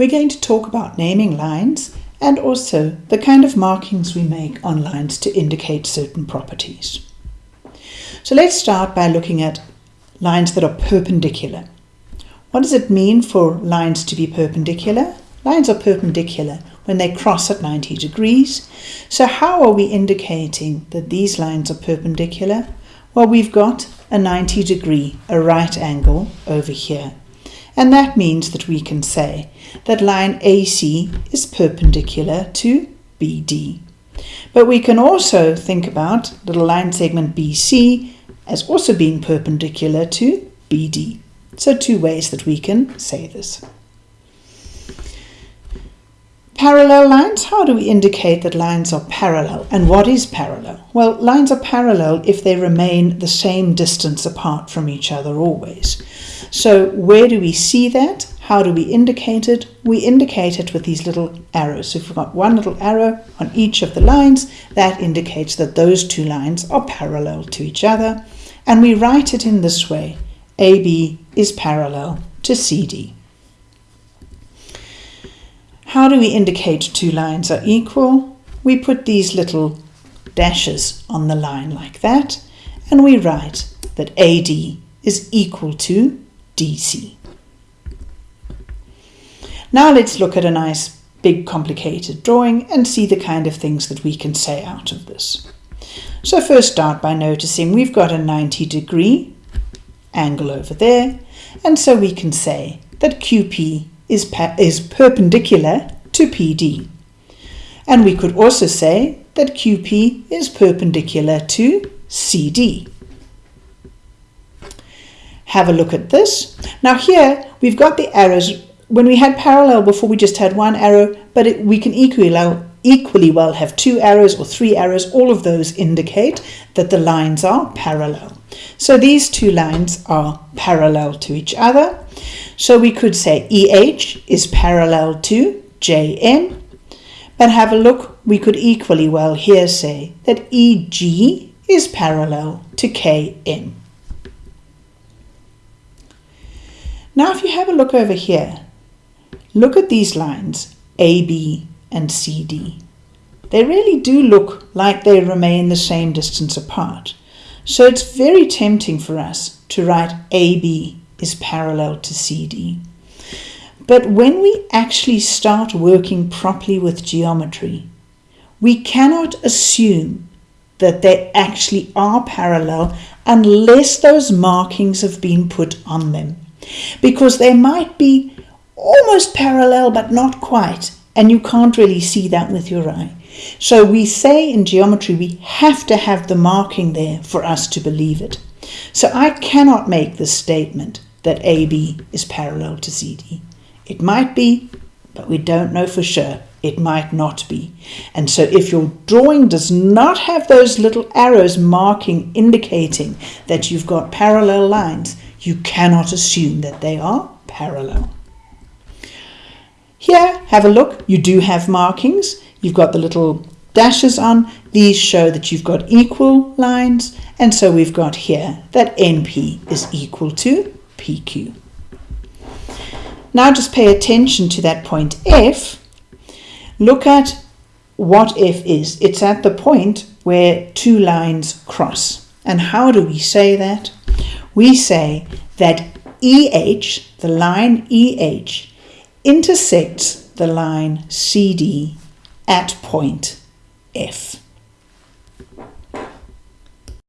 we're going to talk about naming lines and also the kind of markings we make on lines to indicate certain properties. So let's start by looking at lines that are perpendicular. What does it mean for lines to be perpendicular? Lines are perpendicular when they cross at 90 degrees. So how are we indicating that these lines are perpendicular? Well, we've got a 90 degree, a right angle over here. And that means that we can say that line AC is perpendicular to BD. But we can also think about little line segment BC as also being perpendicular to BD. So two ways that we can say this. Parallel lines, how do we indicate that lines are parallel? And what is parallel? Well, lines are parallel if they remain the same distance apart from each other always. So where do we see that? How do we indicate it? We indicate it with these little arrows. So if we've got one little arrow on each of the lines, that indicates that those two lines are parallel to each other. And we write it in this way. AB is parallel to CD. How do we indicate two lines are equal? We put these little dashes on the line like that, and we write that AD is equal to DC. Now let's look at a nice big complicated drawing and see the kind of things that we can say out of this. So first start by noticing we've got a 90 degree angle over there and so we can say that QP is, is perpendicular to PD. And we could also say that QP is perpendicular to CD. Have a look at this. Now here we've got the arrows. When we had parallel before we just had one arrow, but it, we can equally, equally well have two arrows or three arrows. All of those indicate that the lines are parallel. So these two lines are parallel to each other. So we could say EH is parallel to JM. But have a look, we could equally well here say that EG is parallel to KM. Now if you have a look over here, look at these lines AB and CD. They really do look like they remain the same distance apart. So it's very tempting for us to write AB is parallel to CD. But when we actually start working properly with geometry, we cannot assume that they actually are parallel unless those markings have been put on them. Because they might be almost parallel but not quite, and you can't really see that with your eye. So we say in geometry we have to have the marking there for us to believe it. So I cannot make the statement that AB is parallel to CD. It might be, but we don't know for sure. It might not be. And so if your drawing does not have those little arrows marking, indicating that you've got parallel lines, you cannot assume that they are parallel. Here, have a look. You do have markings. You've got the little dashes on. These show that you've got equal lines. And so we've got here that NP is equal to PQ. Now just pay attention to that point F. Look at what F is. It's at the point where two lines cross. And how do we say that? We say that EH, the line EH, intersects the line CD at point F.